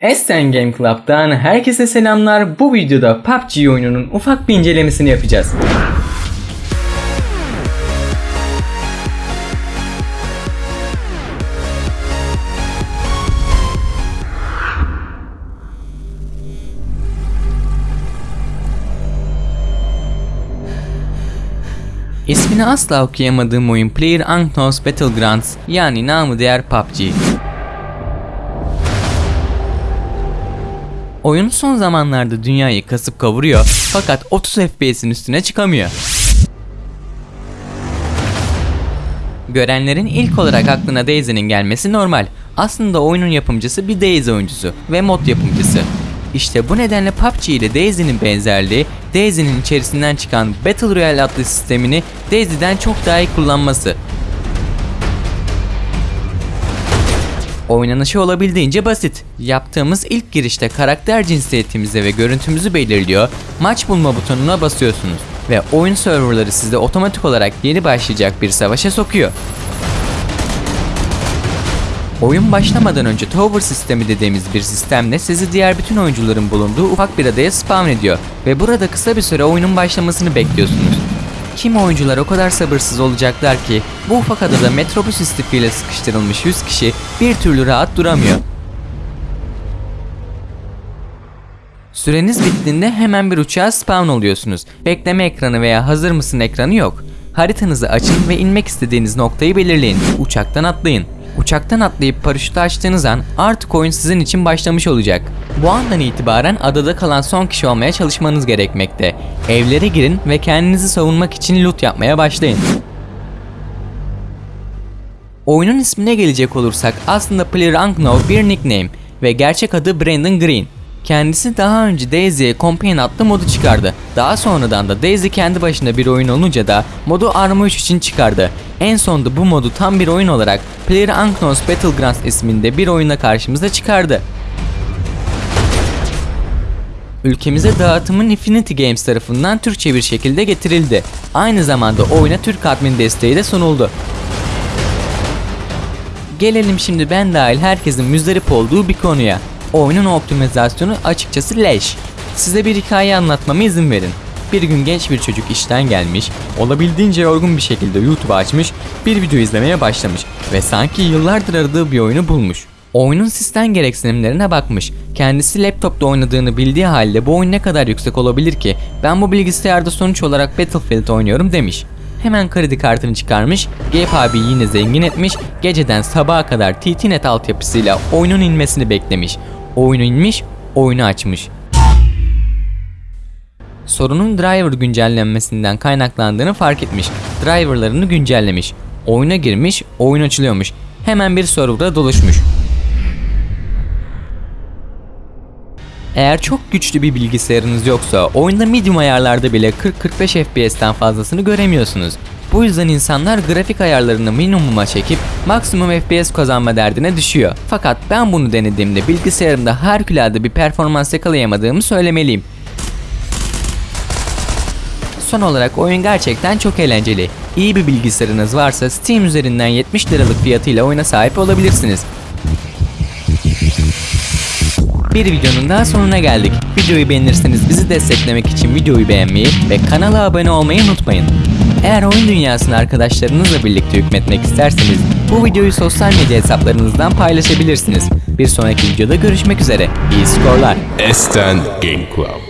Essen Game Club'dan herkese selamlar. Bu videoda PUBG oyununun ufak bir incelemesini yapacağız. İsmini asla okuyamadığım oyun PlayerUnknown's Battlegrounds yani namı diğer PUBG. Oyun son zamanlarda dünyayı kasıp kavuruyor fakat 30 FPS'in üstüne çıkamıyor. Görenlerin ilk olarak aklına Daisy'nin gelmesi normal. Aslında oyunun yapımcısı bir Daisy oyuncusu ve mod yapımcısı. İşte bu nedenle PUBG ile Daisy'nin benzerliği, Daisy'nin içerisinden çıkan Battle Royale adlı sistemini Daisy'den çok daha iyi kullanması. Oynanışı olabildiğince basit. Yaptığımız ilk girişte karakter cinsiyetimizi ve görüntümüzü belirliyor, maç bulma butonuna basıyorsunuz ve oyun serverları sizi otomatik olarak yeni başlayacak bir savaşa sokuyor. Oyun başlamadan önce Tower sistemi dediğimiz bir sistemle sizi diğer bütün oyuncuların bulunduğu ufak bir adaya spawn ediyor ve burada kısa bir süre oyunun başlamasını bekliyorsunuz. Kim oyuncular o kadar sabırsız olacaklar ki bu ufak adada metrobüs istifiyle sıkıştırılmış 100 kişi bir türlü rahat duramıyor. Süreniz bittiğinde hemen bir uçağa spawn oluyorsunuz. Bekleme ekranı veya hazır mısın ekranı yok. Haritanızı açın ve inmek istediğiniz noktayı belirleyin. Uçaktan atlayın. Uçaktan atlayıp paraşütü açtığınız an artık oyun sizin için başlamış olacak. Bu andan itibaren adada kalan son kişi olmaya çalışmanız gerekmekte. Evlere girin ve kendinizi savunmak için loot yapmaya başlayın. Oyunun ismine gelecek olursak aslında PlayerUnknown bir nickname ve gerçek adı Brandon Green. Kendisi daha önce Daisy'ye Companion adlı modu çıkardı. Daha sonradan da Daisy kendi başına bir oyun olunca da modu Arma 3 için çıkardı. En sonunda bu modu tam bir oyun olarak PlayerUnknown's Battlegrounds isminde bir oyuna karşımıza çıkardı. Ülkemize dağıtımın Infinity Games tarafından Türkçe bir şekilde getirildi. Aynı zamanda oyuna Türk admin desteği de sunuldu. Gelelim şimdi ben dahil herkesin müzdarip olduğu bir konuya. Oyunun optimizasyonu açıkçası leş. Size bir hikaye anlatmama izin verin. Bir gün genç bir çocuk işten gelmiş, olabildiğince yorgun bir şekilde YouTube açmış, bir video izlemeye başlamış ve sanki yıllardır aradığı bir oyunu bulmuş. Oyunun sistem gereksinimlerine bakmış. Kendisi laptopta oynadığını bildiği halde bu oyun ne kadar yüksek olabilir ki? Ben bu bilgisayarda sonuç olarak Battlefield oynuyorum demiş. Hemen kredi kartını çıkarmış, Gabe abi yine zengin etmiş, geceden sabaha kadar TTNet altyapısıyla oyunun inmesini beklemiş. Oyunu inmiş, oyunu açmış. Sorunun driver güncellenmesinden kaynaklandığını fark etmiş. Driverlarını güncellemiş. Oyuna girmiş, oyun açılıyormuş. Hemen bir serverda doluşmuş. Eğer çok güçlü bir bilgisayarınız yoksa oyunda medium ayarlarda bile 40-45 FPS'ten fazlasını göremiyorsunuz. Bu yüzden insanlar grafik ayarlarını minimuma çekip maksimum FPS kazanma derdine düşüyor. Fakat ben bunu denediğimde bilgisayarımda harikulade bir performans yakalayamadığımı söylemeliyim. Son olarak oyun gerçekten çok eğlenceli. İyi bir bilgisayarınız varsa Steam üzerinden 70 liralık fiyatıyla oyuna sahip olabilirsiniz. Bir videonun daha sonuna geldik. Videoyu beğenirseniz bizi desteklemek için videoyu beğenmeyi ve kanala abone olmayı unutmayın. Eğer oyun dünyasını arkadaşlarınızla birlikte hükmetmek isterseniz bu videoyu sosyal medya hesaplarınızdan paylaşabilirsiniz. Bir sonraki videoda görüşmek üzere. İyi skorlar. Esten Game Club.